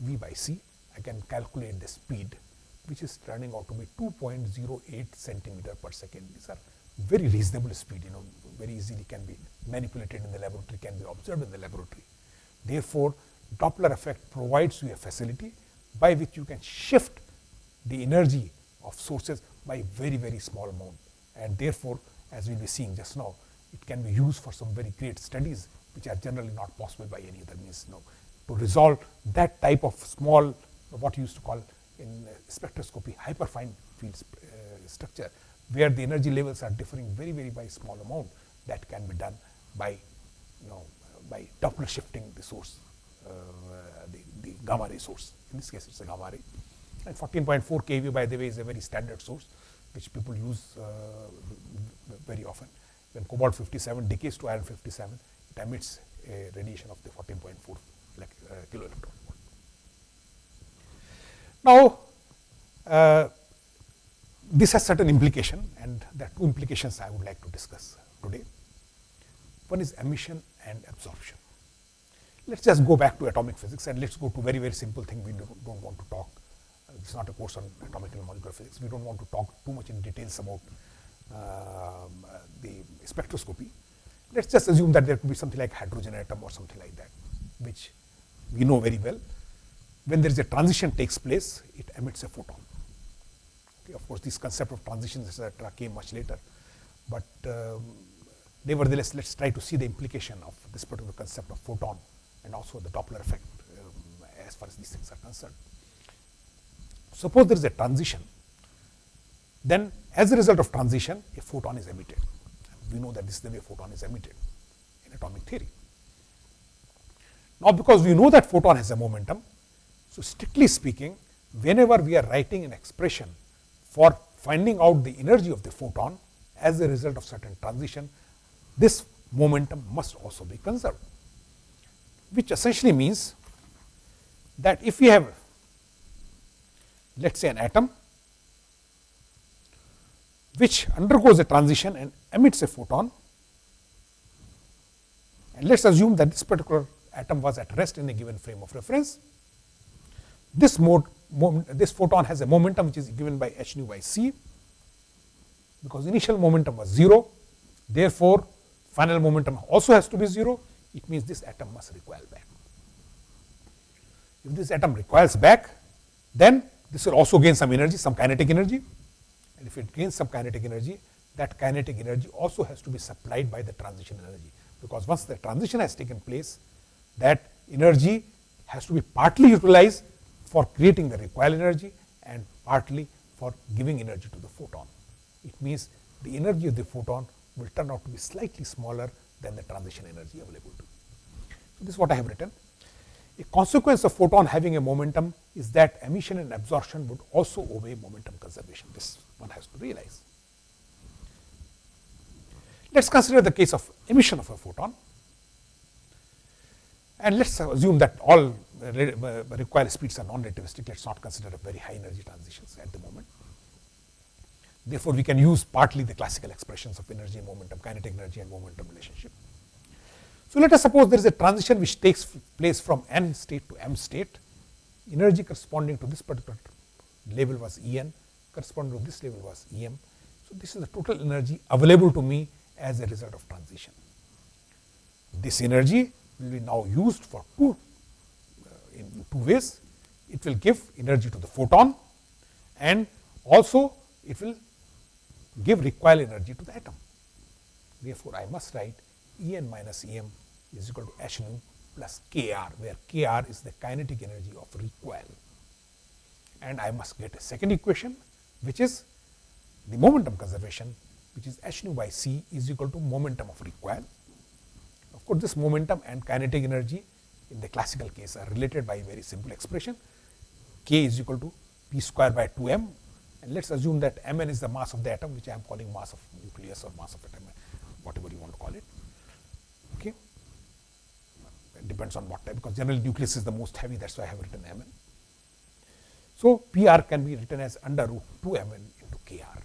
Speaker 1: V by C. I can calculate the speed which is turning out to be 2.08 centimeter per second. These are very reasonable speed, you know, very easily can be manipulated in the laboratory, can be observed in the laboratory. Therefore, Doppler effect provides you a facility by which you can shift the energy of sources by very, very small amount. And therefore, as we will be seeing just now, it can be used for some very great studies which are generally not possible by any other means now. To resolve that type of small, what you used to call in spectroscopy, hyperfine field uh, structure, where the energy levels are differing very, very by small amount, that can be done by, you know, by Doppler shifting the source, uh, the, the gamma ray source. In this case, it's a gamma ray. And 14.4 kV, by the way, is a very standard source, which people use uh, very often. When cobalt 57 decays to iron 57, it emits a radiation of the 14.4 like, uh, kilo electron. Now, uh, this has certain implication and there are two implications I would like to discuss today. One is emission and absorption. Let us just go back to atomic physics and let us go to very, very simple thing we do not want to talk. This is not a course on atomic and molecular physics. We do not want to talk too much in details about uh, the spectroscopy. Let us just assume that there could be something like hydrogen atom or something like that, which we know very well. When there is a transition takes place, it emits a photon. Okay, of course, this concept of transitions etc. came much later, but um, nevertheless, let us try to see the implication of this particular concept of photon and also the Doppler effect um, as far as these things are concerned. Suppose there is a transition, then as a result of transition, a photon is emitted. We know that this is the way photon is emitted in atomic theory. Now, because we know that photon has a momentum, so strictly speaking, whenever we are writing an expression for finding out the energy of the photon as a result of certain transition, this momentum must also be conserved, which essentially means that if we have let us say an atom which undergoes a transition and emits a photon and let us assume that this particular atom was at rest in a given frame of reference. This mode, this photon has a momentum which is given by h nu by c because initial momentum was 0. Therefore, final momentum also has to be 0. It means this atom must recoil back. If this atom recoils back, then this will also gain some energy, some kinetic energy. And if it gains some kinetic energy, that kinetic energy also has to be supplied by the transition energy. Because once the transition has taken place, that energy has to be partly utilized for creating the recoil energy and partly for giving energy to the photon. It means the energy of the photon will turn out to be slightly smaller than the transition energy available to. So, this is what I have written. A consequence of photon having a momentum is that emission and absorption would also obey momentum conservation. This one has to realize. Let us consider the case of emission of a photon. And let us assume that all recoil speeds are non-relativistic. Let us not consider very high energy transitions at the moment. Therefore, we can use partly the classical expressions of energy and momentum, kinetic energy and momentum relationship. So, let us suppose there is a transition which takes place from n state to m state. Energy corresponding to this particular level was E n, corresponding to this level was E m. So, this is the total energy available to me as a result of transition. This energy will be now used for two uh, in two ways. It will give energy to the photon and also it will give recoil energy to the atom. Therefore, I must write E n minus E m is equal to h nu plus k r, where k r is the kinetic energy of recoil. And I must get a second equation, which is the momentum conservation, which is h nu by c is equal to momentum of recoil. Of course, this momentum and kinetic energy in the classical case are related by a very simple expression. k is equal to p square by 2 m and let us assume that mn is the mass of the atom, which I am calling mass of nucleus or mass of atom, whatever you want to call it. Okay. depends on what type because generally nucleus is the most heavy that is why I have written Mn. So, Pr can be written as under root 2 Mn into Kr.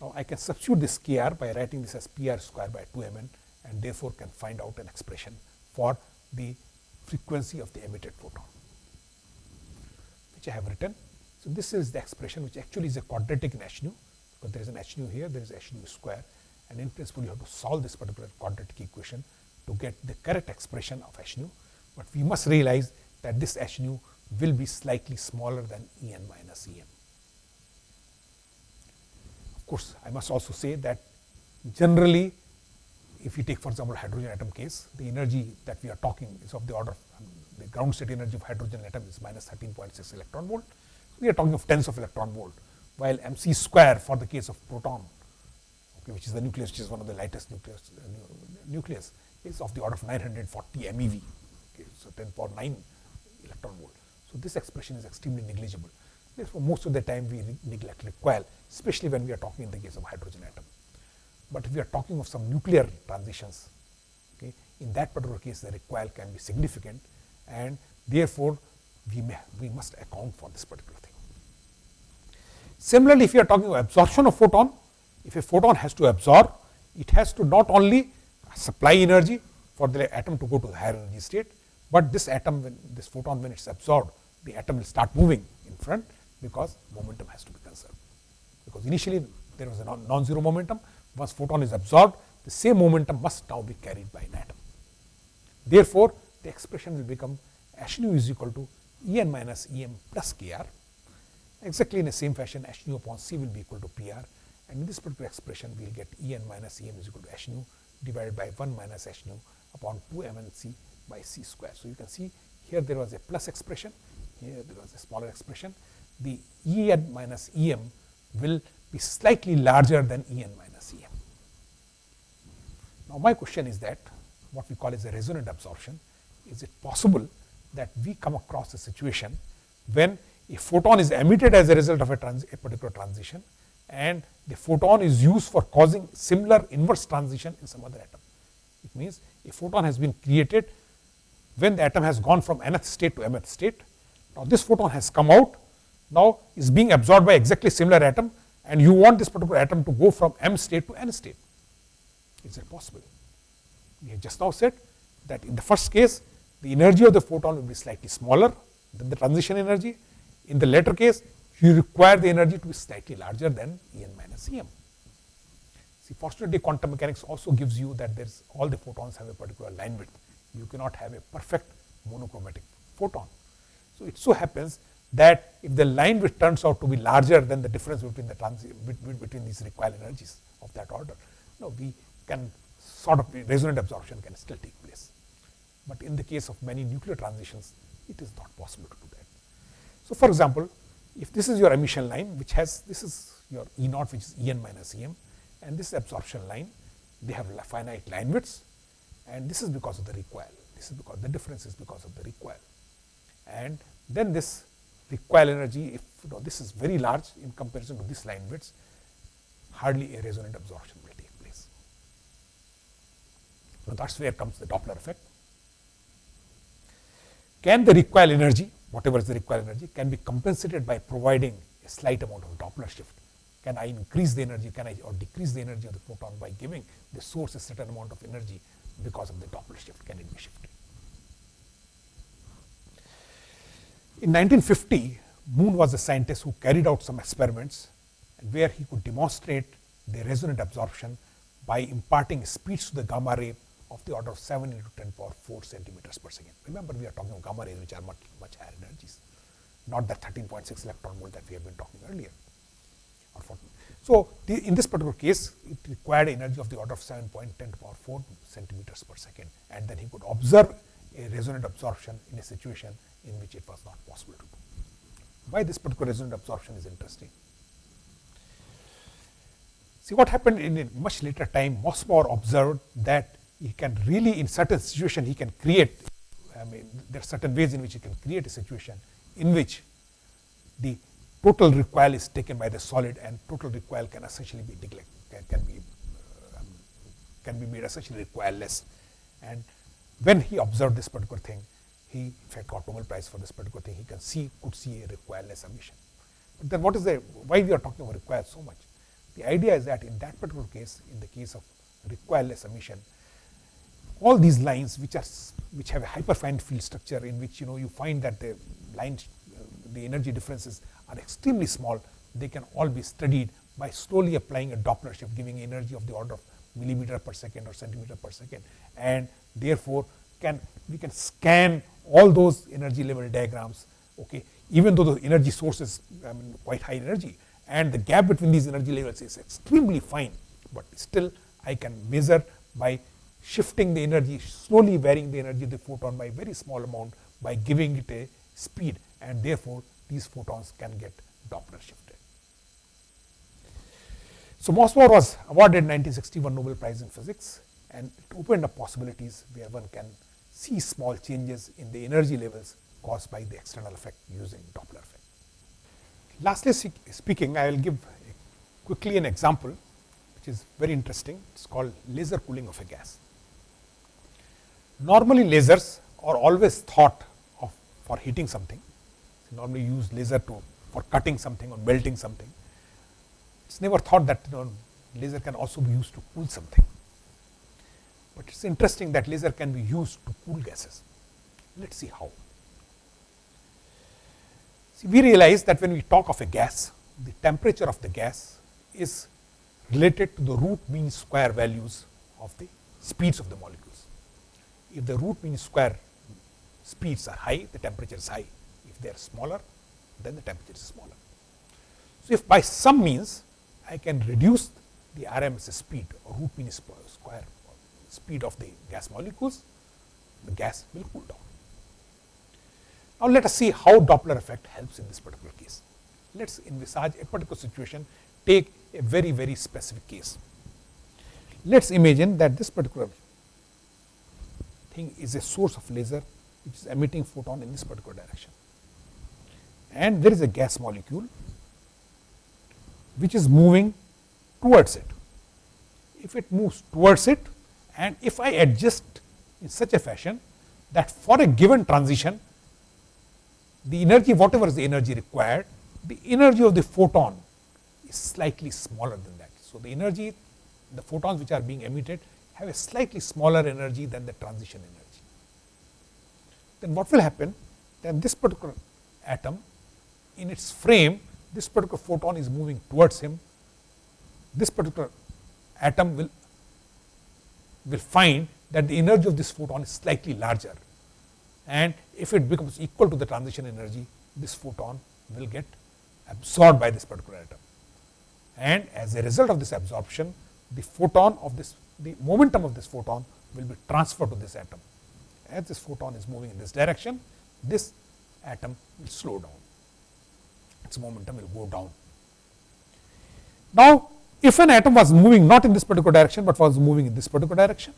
Speaker 1: Now, I can substitute this Kr by writing this as Pr square by 2 Mn and therefore, can find out an expression for the frequency of the emitted photon which I have written. So, this is the expression which actually is a quadratic in h nu because there is an h nu here there is h nu square and in principle you have to solve this particular quadratic equation to get the correct expression of h nu, but we must realize that this h nu will be slightly smaller than E n minus E m. Of course, I must also say that generally if you take for example hydrogen atom case, the energy that we are talking is of the order of um, the ground state energy of hydrogen atom is minus 13.6 electron volt. We are talking of tens of electron volt, while m c square for the case of proton, okay, which is the nucleus, which is one of the lightest nucleus, uh, nucleus is of the order of 940 MeV, okay, so 10 power 9 electron volt. So, this expression is extremely negligible. Therefore, most of the time we neglect recoil, especially when we are talking in the case of hydrogen atom. But if we are talking of some nuclear transitions, okay, in that particular case the recoil can be significant and therefore, we, may, we must account for this particular thing. Similarly, if you are talking of absorption of photon, if a photon has to absorb, it has to not only supply energy for the atom to go to the higher energy state, but this atom when this photon when it is absorbed the atom will start moving in front because momentum has to be conserved. Because initially there was a non-zero momentum, once photon is absorbed the same momentum must now be carried by an atom. Therefore, the expression will become h nu is equal to E n minus E m plus k r exactly in the same fashion h nu upon c will be equal to p r and in this particular expression we will get E n minus E m is equal to h nu divided by 1 minus h nu upon 2 m n c by c square. So, you can see here there was a plus expression, here there was a smaller expression. The E n minus E m will be slightly larger than E n minus. Now, my question is that what we call as a resonant absorption, is it possible that we come across a situation when a photon is emitted as a result of a, a particular transition and the photon is used for causing similar inverse transition in some other atom. It means a photon has been created when the atom has gone from nth state to mth state. Now, this photon has come out, now is being absorbed by exactly similar atom and you want this particular atom to go from m state to n state. Is it possible? We have just now said that in the first case, the energy of the photon will be slightly smaller than the transition energy. In the latter case, you require the energy to be slightly larger than E n minus E m. See, fortunately, quantum mechanics also gives you that there's all the photons have a particular line width you cannot have a perfect monochromatic photon. So, it so happens that if the line which turns out to be larger than the difference between the between, between these recoil energies of that order, no, we can sort of resonant absorption can still take place. But in the case of many nuclear transitions, it is not possible to do that. So, for example, if this is your emission line, which has this is your E naught, which is E n minus E m, and this is absorption line, they have finite line widths and this is because of the recoil. This is because the difference is because of the recoil. And then this recoil energy, if you know, this is very large in comparison to this line widths hardly a resonant absorption. Now, that is where comes the Doppler effect. Can the recoil energy, whatever is the recoil energy, can be compensated by providing a slight amount of Doppler shift? Can I increase the energy, can I or decrease the energy of the photon by giving the source a certain amount of energy because of the Doppler shift can it be shifted. In 1950, Moon was a scientist who carried out some experiments where he could demonstrate the resonant absorption by imparting speeds to the gamma ray of the order of 7 into 10 power 4 centimeters per second. Remember, we are talking of gamma rays which are much, much higher energies, not the 13.6 electron volt that we have been talking earlier. So, the, in this particular case, it required energy of the order of 7.10 to power 4 centimeters per second and then he could observe a resonant absorption in a situation in which it was not possible to do. Why this particular resonant absorption is interesting. See what happened in a much later time, Mossbauer observed that he can really in certain situation he can create, I mean there are certain ways in which he can create a situation in which the total recoil is taken by the solid and total recoil can essentially be neglected, can, can be uh, um, can be made essentially recoilless. And when he observed this particular thing, he in fact got Nobel Prize for this particular thing. He can see, could see a recoilless emission. But then what is the, why we are talking about recoil so much? The idea is that in that particular case, in the case of recoilless emission, all these lines which are which have a hyperfine field structure in which you know you find that the lines the energy differences are extremely small they can all be studied by slowly applying a Doppler shift giving energy of the order of millimeter per second or centimeter per second. And therefore can we can scan all those energy level diagrams okay even though the energy source is I mean, quite high energy. And the gap between these energy levels is extremely fine but still I can measure by shifting the energy slowly varying the energy of the photon by very small amount by giving it a speed and therefore these photons can get Doppler shifted. So, Mossbauer was awarded 1961 Nobel Prize in Physics and it opened up possibilities where one can see small changes in the energy levels caused by the external effect using Doppler effect. Lastly speaking, I will give quickly an example which is very interesting. It is called laser cooling of a gas. Normally lasers are always thought of for heating something. So normally use laser to for cutting something or melting something. It's never thought that you know, laser can also be used to cool something. But it's interesting that laser can be used to cool gases. Let's see how. See, we realize that when we talk of a gas, the temperature of the gas is related to the root mean square values of the speeds of the molecules. If the root mean square speeds are high, the temperature is high. If they are smaller, then the temperature is smaller. So, if by some means I can reduce the RMS speed or root mean square speed of the gas molecules, the gas will cool down. Now, let us see how Doppler effect helps in this particular case. Let us envisage a particular situation, take a very, very specific case. Let us imagine that this particular thing is a source of laser which is emitting photon in this particular direction. And there is a gas molecule which is moving towards it. If it moves towards it and if I adjust in such a fashion that for a given transition the energy whatever is the energy required, the energy of the photon is slightly smaller than that. So, the energy the photons which are being emitted have a slightly smaller energy than the transition energy. Then what will happen? Then this particular atom in its frame, this particular photon is moving towards him. This particular atom will, will find that the energy of this photon is slightly larger and if it becomes equal to the transition energy, this photon will get absorbed by this particular atom. And as a result of this absorption, the photon of this, the momentum of this photon will be transferred to this atom. As this photon is moving in this direction, this atom will slow down, its momentum will go down. Now, if an atom was moving not in this particular direction, but was moving in this particular direction,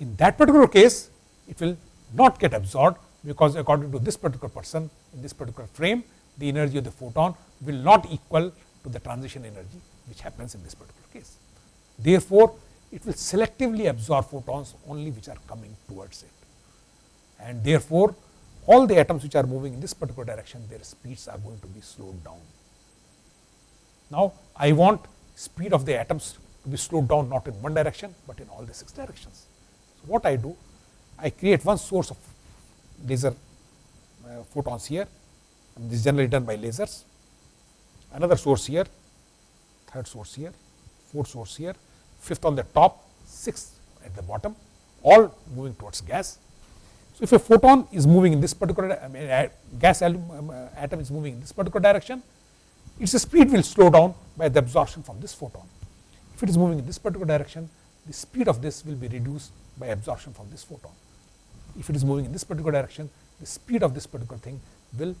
Speaker 1: in that particular case it will not get absorbed because according to this particular person in this particular frame the energy of the photon will not equal to the transition energy which happens in this particular case. Therefore, it will selectively absorb photons only which are coming towards it. And therefore, all the atoms which are moving in this particular direction their speeds are going to be slowed down. Now, I want speed of the atoms to be slowed down not in one direction, but in all the six directions. So, what I do, I create one source of laser uh, photons here, and this is generally done by lasers, another source here, third source here, fourth source here, fifth on the top, sixth at the bottom, all moving towards gas. So, if a photon is moving in this particular I mean, gas um, uh, atom is moving in this particular direction, its speed will slow down by the absorption from this photon. If it is moving in this particular direction, the speed of this will be reduced by absorption from this photon. If it is moving in this particular direction, the speed of this particular thing will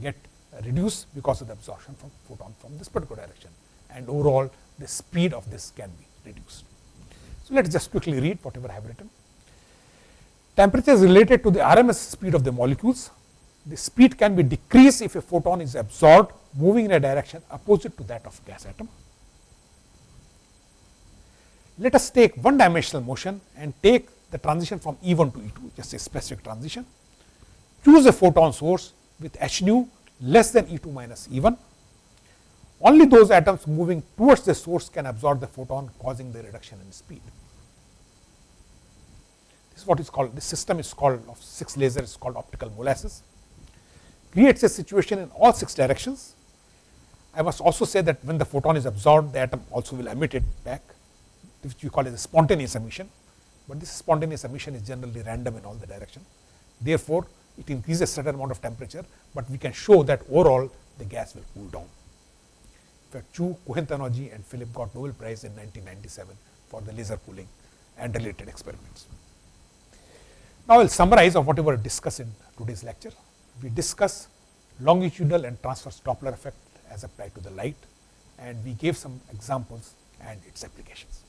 Speaker 1: get reduced because of the absorption from photon from this particular direction and overall the speed of this can be reduced. So, let us just quickly read whatever I have written. Temperature is related to the RMS speed of the molecules. The speed can be decreased if a photon is absorbed moving in a direction opposite to that of gas atom. Let us take one dimensional motion and take the transition from E1 to E2, just a specific transition. Choose a photon source with h nu less than E2 minus E1. Only those atoms moving towards the source can absorb the photon causing the reduction in speed. This is what is called, this system is called of 6 lasers is called optical molasses. Creates a situation in all 6 directions. I must also say that when the photon is absorbed, the atom also will emit it back, which we call as a spontaneous emission. But this spontaneous emission is generally random in all the directions. Therefore, it increases a certain amount of temperature, but we can show that overall the gas will cool down. Chu, Cohen-Tannoudji and Philip got Nobel Prize in 1997 for the laser cooling and related experiments. Now, I will summarize of whatever we discussed in today's lecture. We discuss longitudinal and transverse Doppler effect as applied to the light and we gave some examples and its applications.